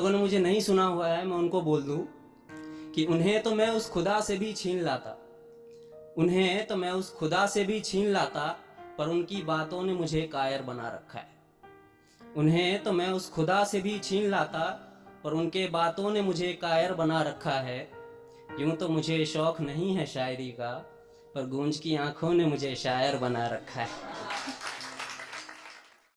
लोगों ने मुझे नहीं सुना हुआ है, मैं उनको बोल दूँ कि उन्हें तो मैं उस खुदा से भी छीन लाता। उन्हें तो मैं उस खुदा से भी छीन लाता, पर उनकी बातों ने मुझे कायर बना रखा है। उन्हें तो मैं उस खुदा से भी छीन लाता, पर उनके बातों ने मुझे कायर बना रखा है। यूँ तो मुझे शौक नहीं है शायरी का, पर गूंज की आँखों ने मुझे शायर बना रखा है।